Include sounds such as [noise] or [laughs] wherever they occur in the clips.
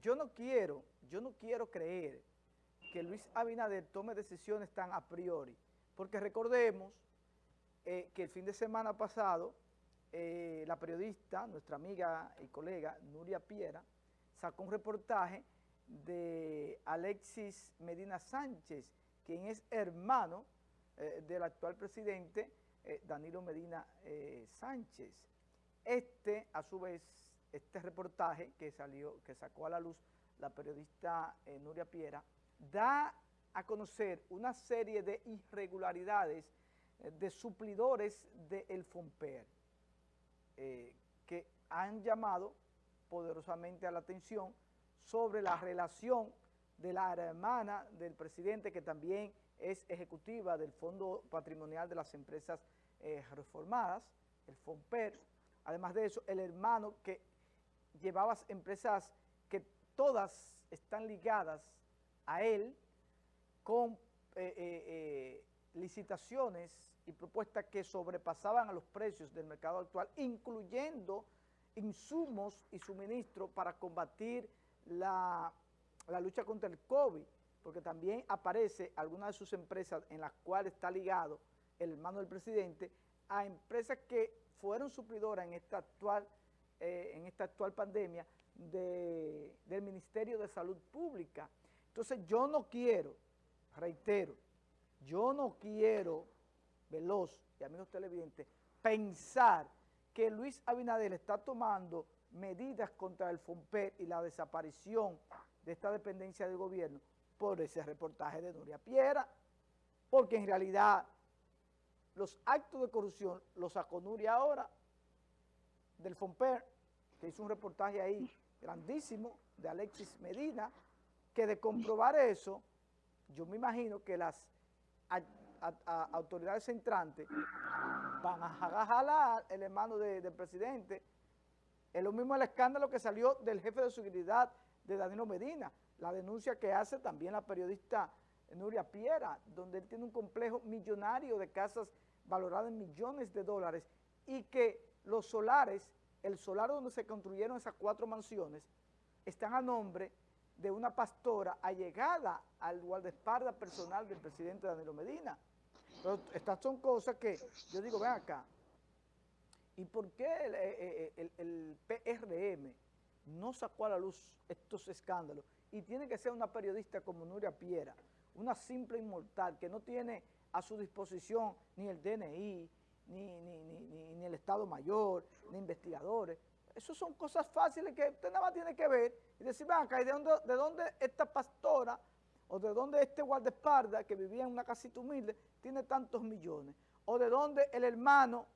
yo no quiero, yo no quiero creer que Luis Abinader tome decisiones tan a priori, porque recordemos eh, que el fin de semana pasado eh, la periodista, nuestra amiga y colega Nuria Piera, sacó un reportaje de Alexis Medina Sánchez, quien es hermano eh, del actual presidente Danilo Medina Sánchez. Este, a su vez, este reportaje que salió, que sacó a la luz la periodista Nuria Piera, da a conocer una serie de irregularidades de suplidores del FOMPER eh, que han llamado poderosamente a la atención sobre la relación de la hermana del presidente que también es ejecutiva del Fondo Patrimonial de las Empresas eh, Reformadas, el FOMPER. Además de eso, el hermano que llevaba empresas que todas están ligadas a él con eh, licitaciones y propuestas que sobrepasaban a los precios del mercado actual, incluyendo insumos y suministros para combatir la, lucha contra el COVID, porque también aparece alguna de sus empresas en las cuales está ligado el hermano del presidente a empresas que fueron suplidoras en esta actual, eh, en esta actual pandemia del Ministerio de Salud Pública. Entonces yo no quiero, reitero, yo no quiero, Veloz y amigos televidentes, pensar que Luis Abinader está tomando medidas contra el FOMPER y la desaparición de esta dependencia del gobierno por ese reportaje de Nuria Piera, porque en realidad los actos de corrupción los sacó Nuria ahora del FOMPER, que hizo un reportaje ahí grandísimo de Alexis Medina, que de comprobar eso, yo me imagino que las autoridades entrantes van a jalar el hermano del presidente. Es lo mismo el escándalo que salió del jefe de seguridad de Danilo Medina, la denuncia que hace también la periodista Nuria Piera, donde él tiene un complejo millonario de casas valoradas en millones de dólares y que los solares, el solar donde se construyeron esas cuatro mansiones, están a nombre de una pastora allegada al guardaespaldas personal del presidente Danilo Medina. Estas son cosas que yo digo, ven acá, ¿y por qué el, eh, eh, el, PRM no sacó a la luz estos escándalos? Y tiene que ser una periodista como Nuria Piera, una simple inmortal que no tiene a su disposición ni el DNI, ni, ni, ni, ni el Estado Mayor, ni investigadores, esas son cosas fáciles que usted nada más tiene que ver y decir, ven acá, ¿y de dónde, de dónde esta pastora o de dónde este guardaespaldas que vivía en una casita humilde tiene tantos millones? O de dónde el hermano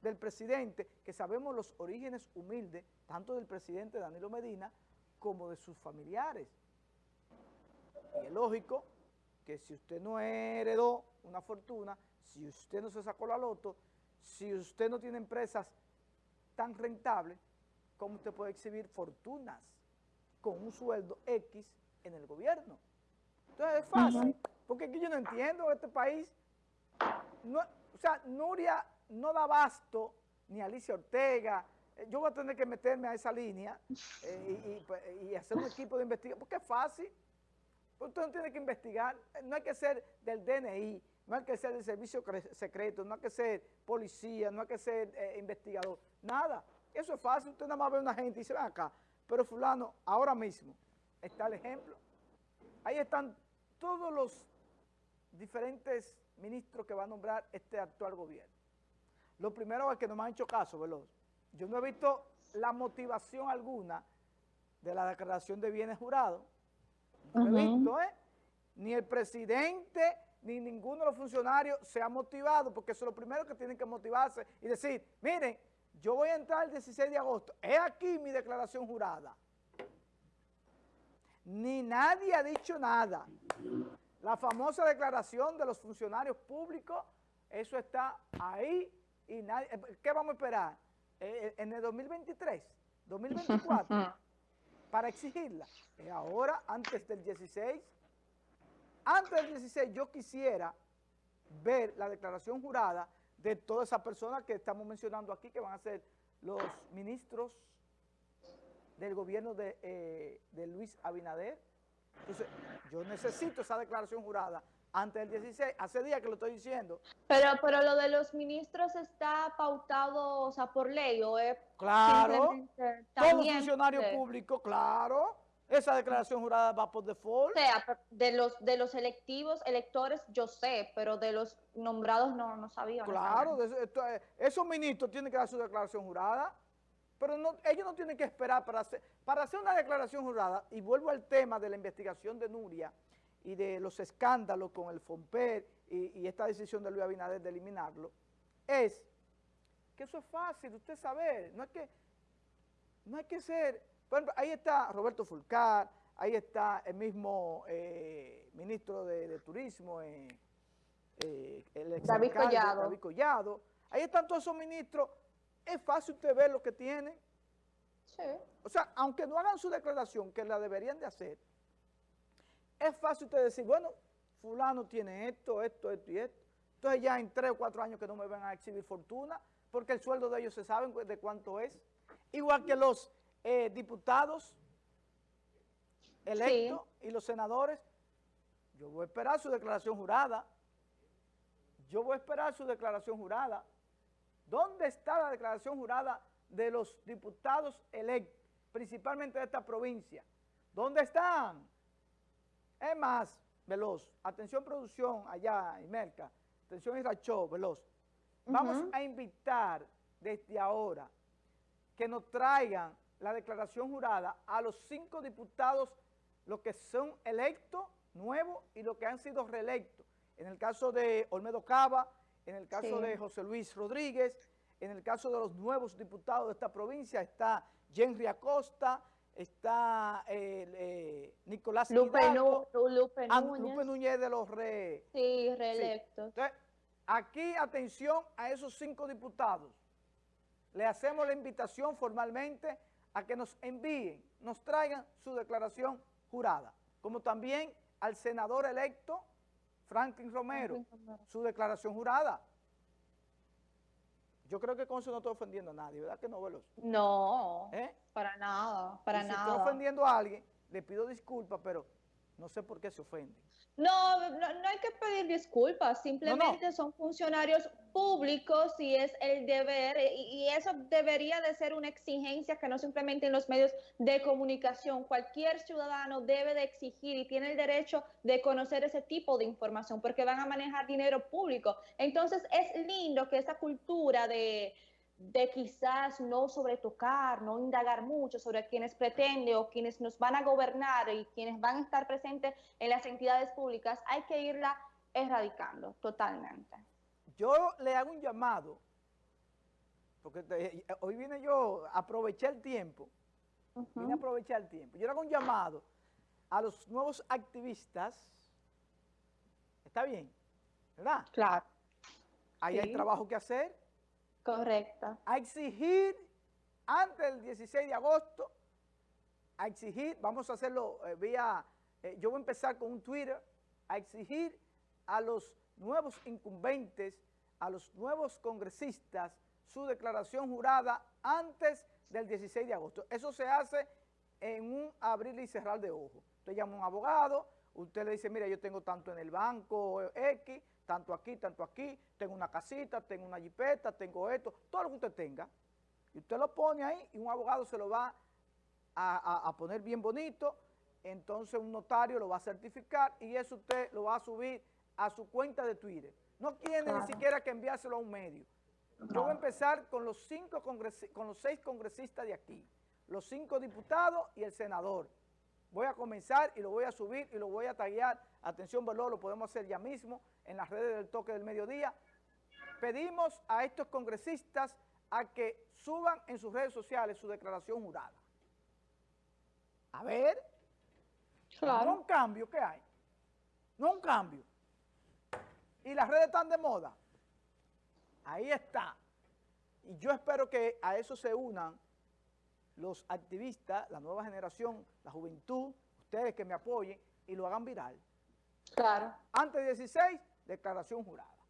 del presidente, que sabemos los orígenes humildes, tanto del presidente Danilo Medina como de sus familiares. Y es lógico que si usted no heredó una fortuna, si usted no se sacó la loto, si usted no tiene empresas tan rentables, cómo usted puede exhibir fortunas con un sueldo X en el gobierno. Entonces es fácil, porque aquí yo no entiendo este país. o sea, Nuria no da basto, ni Alicia Ortega, eh, yo voy a tener que meterme a esa línea eh, pues, y, hacer un equipo de investigación, porque es fácil. Usted no tiene que investigar, no hay que ser del DNI, no hay que ser del servicio secreto, no hay que ser policía, no hay que ser eh, investigador, nada. Eso es fácil, usted nada más ve a una gente y dice, ven acá, pero fulano, ahora mismo, está el ejemplo. Ahí están todos los diferentes ministros que va a nombrar este actual gobierno. Lo primero es que no me han hecho caso, Veloz. Yo no he visto la motivación alguna de la declaración de bienes jurados. No he visto, ¿eh? Ni el presidente ni ninguno de los funcionarios se ha motivado, porque eso es lo primero que tienen que motivarse y decir, miren, yo voy a entrar el 16 de agosto. Es aquí mi declaración jurada. Ni nadie ha dicho nada. La famosa declaración de los funcionarios públicos, eso está ahí y nadie... ¿Qué vamos a esperar? Eh, eh, en el 2023, 2024, [laughs] para exigirla. ahora, antes del 16, antes del 16 yo quisiera ver la declaración jurada de todas esas personas que estamos mencionando aquí, que van a ser los ministros del gobierno de, eh, de Luis Abinader. Entonces, yo necesito esa declaración jurada antes del 16, hace días que lo estoy diciendo. Pero, pero lo de los ministros está pautado, o sea, por ley, o es Claro, todo funcionario público, claro, esa declaración jurada va por default. O sea, de los, de los electivos, electores, yo sé, pero de los nombrados no, no sabía. Claro, eh, esos ministros tienen que dar su declaración jurada, pero no, ellos no tienen que esperar para hacer, para hacer una declaración jurada, y vuelvo al tema de la investigación de Nuria, y de los escándalos con el FOMPER y, esta decisión de Luis Abinader de eliminarlo, es que eso es fácil, usted saber, no hay que, no hay que ser, por ejemplo, ahí está Roberto Fulcar, ahí está el mismo eh, ministro de, Turismo, eh, eh, el ex David Collado. David Collado, ahí están todos esos ministros, es fácil usted ver lo que tienen. Sí. O sea, aunque no hagan su declaración, que la deberían de hacer, es fácil usted decir, bueno, fulano tiene esto, esto, esto y esto. Entonces ya en tres o cuatro años que no me van a exhibir fortuna, porque el sueldo de ellos se sabe de cuánto es. Igual que los eh, diputados electos y los senadores, yo voy a esperar su declaración jurada. Yo voy a esperar su declaración jurada. ¿Dónde está la declaración jurada de los diputados electos, principalmente de esta provincia? ¿Dónde están? Es más, Veloz, atención producción allá en Merca, atención Iracho, Veloz. Vamos a invitar desde ahora que nos traigan la declaración jurada a los cinco diputados, los que son electos, nuevos, y los que han sido reelectos. En el caso de Olmedo Cava, en el caso de José Luis Rodríguez, en el caso de los nuevos diputados de esta provincia está Henry Acosta, está eh, Nicolás Lupe, Lupe, ah, Núñez. Lupe Núñez de los re... Sí, reelectos. Entonces, aquí, atención a esos cinco diputados. Le hacemos la invitación formalmente a que nos envíen, nos traigan su declaración jurada, como también al senador electo Franklin Romero, su declaración jurada. Yo creo que con eso no estoy ofendiendo a nadie, ¿verdad que no, Veloz? No, ¿Eh? para nada, para nada. Si estoy ofendiendo a alguien, le pido disculpas, pero no sé por qué se ofende. No, no, hay que pedir disculpas, simplemente son funcionarios públicos y es el deber, y, eso debería de ser una exigencia que no simplemente en los medios de comunicación. Cualquier ciudadano debe de exigir y tiene el derecho de conocer ese tipo de información porque van a manejar dinero público. Entonces es lindo que esa cultura de de quizás no sobretocar, no indagar mucho sobre quienes pretende o quienes nos van a gobernar y quienes van a estar presentes en las entidades públicas, hay que irla erradicando totalmente. Yo le hago un llamado, porque hoy viene yo, aproveché el tiempo, vine a aprovechar el tiempo, yo le hago un llamado a los nuevos activistas, está bien, ¿verdad? Claro. Ahí hay trabajo que hacer, Correcto. A exigir antes del 16 de agosto, a exigir, vamos a hacerlo eh, vía, eh, yo voy a empezar con un Twitter, a exigir a los nuevos incumbentes, a los nuevos congresistas, su declaración jurada antes del 16 de agosto. Eso se hace en un abrir y cerrar de ojos. Usted llama a un abogado, usted le dice, mira, yo tengo tanto en el banco X, tanto aquí, tanto aquí, tengo una casita, tengo una jipeta, tengo esto, todo lo que usted tenga, y usted lo pone ahí y un abogado se lo va a, poner bien bonito, entonces un notario lo va a certificar y eso usted lo va a subir a su cuenta de Twitter. No tiene ni siquiera que enviárselo a un medio. Yo voy a empezar con los, cinco con los seis congresistas de aquí, los cinco diputados y el senador. Voy a comenzar y lo voy a subir y lo voy a taguear. Atención, Veloz, lo podemos hacer ya mismo en las redes del toque del mediodía. Pedimos a estos congresistas a que suban en sus redes sociales su declaración jurada. A ver, no un cambio, ¿qué hay? No un cambio. Y las redes están de moda. Ahí está. Y yo espero que a eso se unan los activistas, la nueva generación, la juventud, ustedes que me apoyen y lo hagan viral. Claro. Antes de 16, declaración jurada.